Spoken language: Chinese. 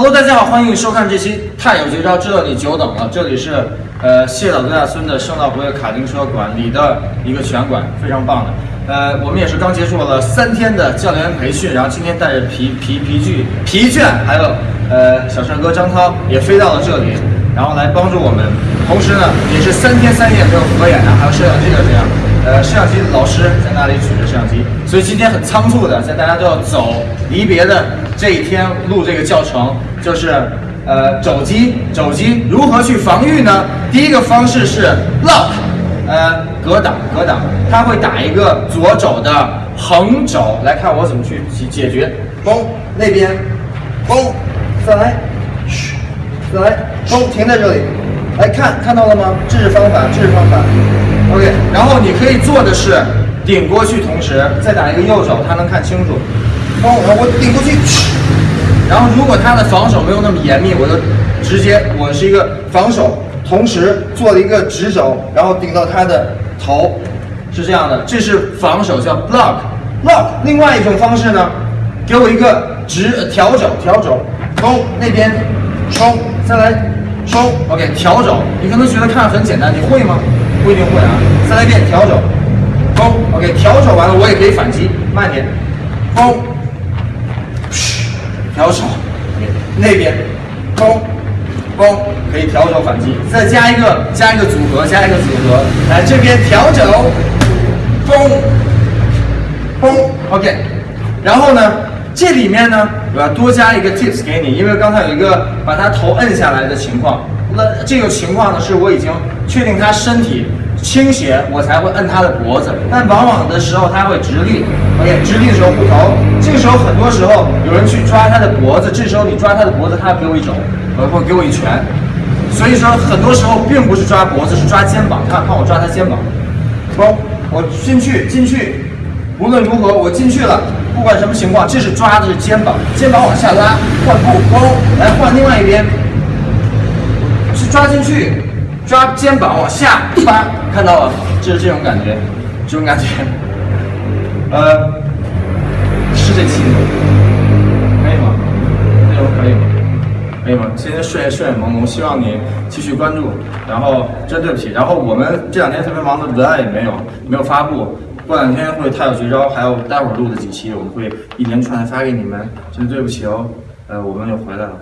Hello，大家好，欢迎收看这期《太有绝招》，知道你久等了。这里是呃谢老度假村的圣道博越卡丁车馆里的一个拳馆，非常棒的。呃，我们也是刚结束了三天的教练员培训，然后今天带着疲疲疲具疲倦，还有呃小帅哥张涛也飞到了这里，然后来帮助我们。同时呢，也是三天三夜没有合眼的，还有摄像机的这样。呃，摄像机老师在那里举着摄像机，所以今天很仓促的，在大家都要走离别的这一天录这个教程，就是呃肘击，肘击如何去防御呢？第一个方式是 lock，呃格挡格挡，他会打一个左肘的横肘，来看我怎么去解解决。嘣，那边，嘣，再来，嘘，再来，嘣，停在这里。来看看到了吗？这是方法，这是方法。OK，然后你可以做的是顶过去，同时再打一个右手，他能看清楚。帮我，我顶过去。然后如果他的防守没有那么严密，我就直接我是一个防守，同时做了一个直肘，然后顶到他的头，是这样的。这是防守，叫 block block。另外一种方式呢，给我一个直调肘，调肘，冲那边，冲，再来。收，OK，调肘，你可能觉得看着很简单，你会吗？不一定会啊。再来一遍，调肘，风，OK，调肘完了，我也可以反击，慢点，风，嘘，调手，那边，风，风，可以调手反击，再加一个，加一个组合，加一个组合，来这边调肘，风，风，OK，然后呢？这里面呢，我要多加一个 tips 给你，因为刚才有一个把他头摁下来的情况。那这个情况呢，是我已经确定他身体倾斜，我才会摁他的脖子。但往往的时候他会直立，OK，直立的时候不头。这个时候很多时候有人去抓他的脖子，这时候你抓他的脖子，他给我一肘，或者给我一拳。所以说很多时候并不是抓脖子，是抓肩膀。看看我抓他肩膀，走，我进去进去，无论如何我进去了。不管什么情况，这是抓的是肩膀，肩膀往下拉，换步，勾，来换另外一边，是抓进去，抓肩膀往下拉，看到了，就是这种感觉，这种感觉，呃，是这期可以吗？内容可以吗？可以吗？今天睡睡眼朦胧，希望你继续关注。然后真对不起，然后我们这两天特别忙的文案也没有，没有发布。过两天会他有绝招，还有待会儿录的几期，我们会一连串的发给你们。真对不起哦，呃，我们又回来了。